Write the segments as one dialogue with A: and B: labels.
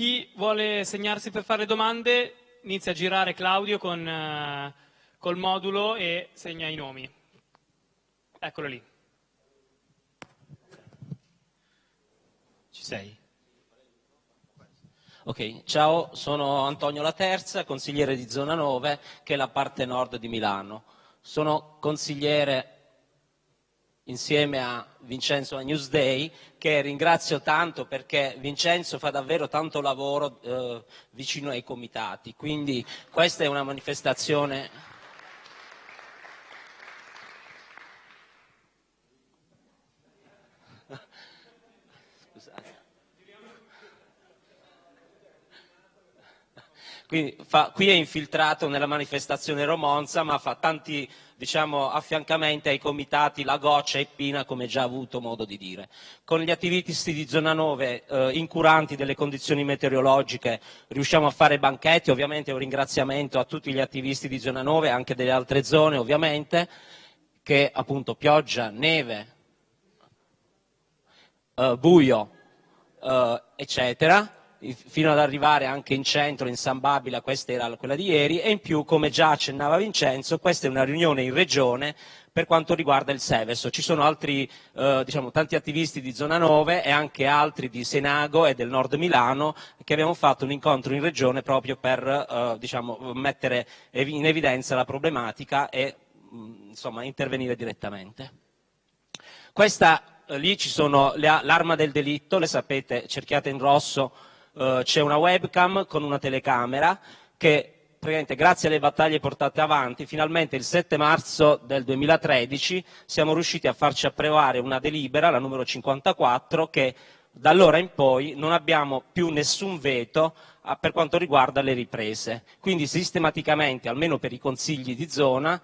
A: chi vuole segnarsi per fare domande inizia a girare Claudio con, eh, col modulo e segna i nomi. Eccolo lì.
B: Ci sei? Ok, ciao, sono Antonio Laterza, consigliere di Zona 9, che è la parte nord di Milano. Sono consigliere insieme a Vincenzo a Newsday, che ringrazio tanto perché Vincenzo fa davvero tanto lavoro eh, vicino ai comitati. Quindi questa è una manifestazione Quindi fa, qui è infiltrato nella manifestazione Romonza, ma fa tanti diciamo, affiancamenti ai comitati La Goccia e Pina, come già avuto modo di dire. Con gli attivisti di zona 9, eh, incuranti delle condizioni meteorologiche, riusciamo a fare banchetti, ovviamente un ringraziamento a tutti gli attivisti di zona 9, anche delle altre zone ovviamente, che appunto pioggia, neve, eh, buio, eh, eccetera, fino ad arrivare anche in centro, in San Babila, questa era quella di ieri, e in più, come già accennava Vincenzo, questa è una riunione in regione per quanto riguarda il Seveso. Ci sono altri, eh, diciamo, tanti attivisti di Zona 9 e anche altri di Senago e del Nord Milano che abbiamo fatto un incontro in regione proprio per eh, diciamo, mettere in evidenza la problematica e mh, insomma, intervenire direttamente. Questa, eh, lì ci sono l'arma del delitto, le sapete, cerchiate in rosso, eh, c'è una webcam con una telecamera che grazie alle battaglie portate avanti, finalmente il 7 marzo del 2013 siamo riusciti a farci approvare una delibera, la numero 54, che da allora in poi non abbiamo più nessun veto ah, per quanto riguarda le riprese. Quindi sistematicamente, almeno per i consigli di zona,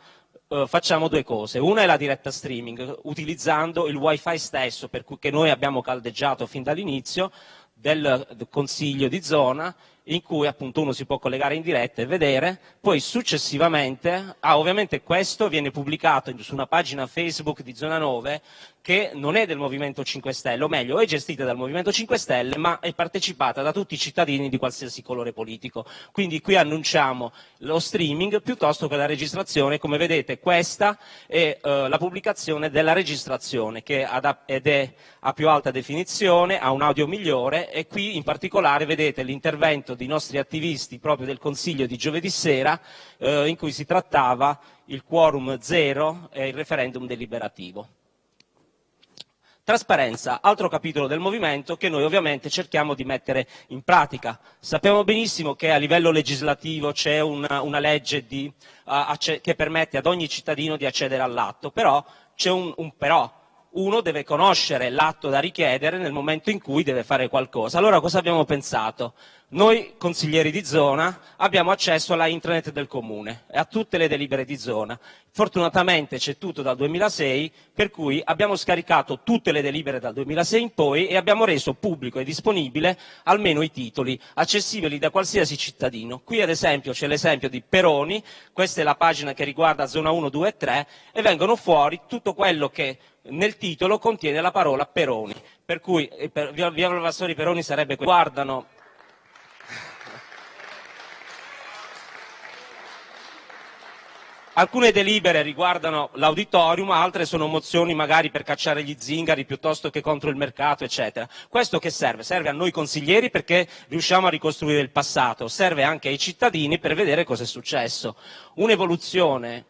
B: eh, facciamo due cose. Una è la diretta streaming, utilizzando il wifi stesso, per cui noi abbiamo caldeggiato fin dall'inizio, del, consiglio di zona in cui appunto uno si può collegare in diretta e vedere, poi successivamente, ah, ovviamente questo viene pubblicato su una pagina Facebook di Zona 9 che non è del Movimento 5 Stelle, o meglio è gestita dal Movimento 5 Stelle ma è partecipata da tutti i cittadini di qualsiasi colore politico. Quindi qui annunciamo lo streaming piuttosto che la registrazione, come vedete questa è eh, la pubblicazione della registrazione che ed è a più alta definizione, ha un audio migliore e qui in particolare vedete l'intervento dei nostri attivisti proprio del Consiglio di giovedì sera eh, in cui si trattava il quorum zero e il referendum deliberativo. Trasparenza, altro capitolo del movimento che noi ovviamente cerchiamo di mettere in pratica. Sappiamo benissimo che a livello legislativo c'è una, una, legge di, uh, che permette ad ogni cittadino di accedere all'atto, però c'è un, un però uno deve conoscere l'atto da richiedere nel momento in cui deve fare qualcosa. Allora cosa abbiamo pensato? Noi consiglieri di zona abbiamo accesso alla intranet del comune e a tutte le delibere di zona. Fortunatamente c'è tutto dal 2006, per cui abbiamo scaricato tutte le delibere dal 2006 in poi e abbiamo reso pubblico e disponibile almeno i titoli, accessibili da qualsiasi cittadino. Qui ad esempio c'è l'esempio di Peroni, questa è la pagina che riguarda zona 1, 2 e 3 e vengono fuori tutto quello che nel titolo contiene la parola Peroni. Per cui eh, per, via, Valvassori Peroni sarebbe guardano Alcune delibere riguardano l'auditorium, altre sono mozioni magari per cacciare gli zingari piuttosto che contro il mercato, eccetera. Questo che serve? Serve a noi consiglieri perché riusciamo a ricostruire il passato, serve anche ai cittadini per vedere cosa è successo. Un'evoluzione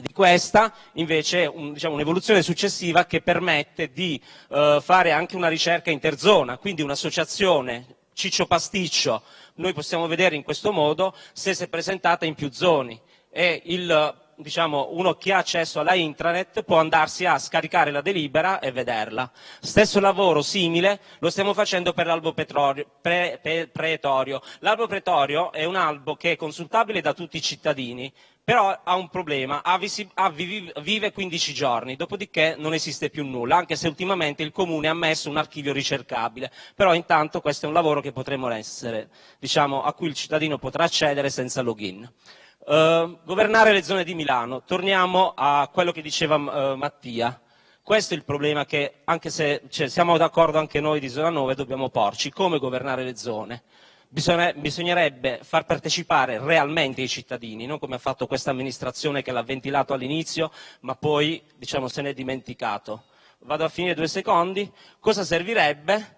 B: di questa invece un, diciamo, un'evoluzione successiva che permette di uh, fare anche una ricerca interzona, quindi un'associazione Ciccio Pasticcio, noi possiamo vedere in questo modo se si è presentata in più zone. E il, diciamo, uno che ha accesso alla intranet può andarsi a scaricare la delibera e vederla. Stesso lavoro simile lo stiamo facendo per l'albo pre, pre, pretorio. L'albo pretorio è un albo che è consultabile da tutti i cittadini, però ha un problema, vive 15 giorni, dopodiché non esiste più nulla, anche se ultimamente il Comune ha messo un archivio ricercabile, però intanto questo è un lavoro diciamo, a cui il cittadino potrà accedere senza login. Uh, governare le zone di Milano. Torniamo a quello che diceva uh, Mattia. Questo è il problema che, anche se cioè, siamo d'accordo anche noi di zona 9, dobbiamo porci. Come governare le zone? bisognerebbe far partecipare realmente i cittadini, non come ha fatto questa amministrazione che l'ha ventilato all'inizio, ma poi diciamo, se ne è dimenticato. Vado a finire due secondi. Cosa servirebbe?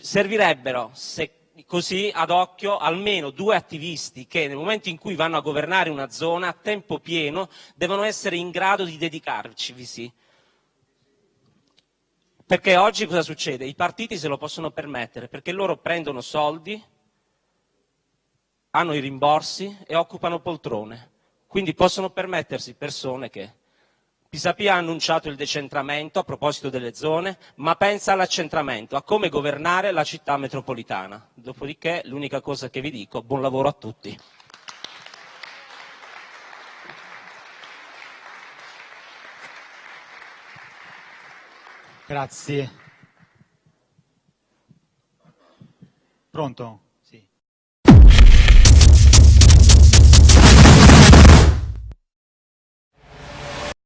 B: Servirebbero, se così ad occhio, almeno due attivisti che nel momento in cui vanno a governare una zona a tempo pieno devono essere in grado di dedicarci. Perché oggi cosa succede? I partiti se lo possono permettere, perché loro prendono soldi, hanno i rimborsi e occupano poltrone. Quindi possono permettersi persone che Pisapia ha annunciato il decentramento a proposito delle zone, ma pensa all'accentramento, a come governare la città metropolitana. Dopodiché l'unica cosa che vi dico, buon lavoro a tutti.
C: Grazie. Pronto?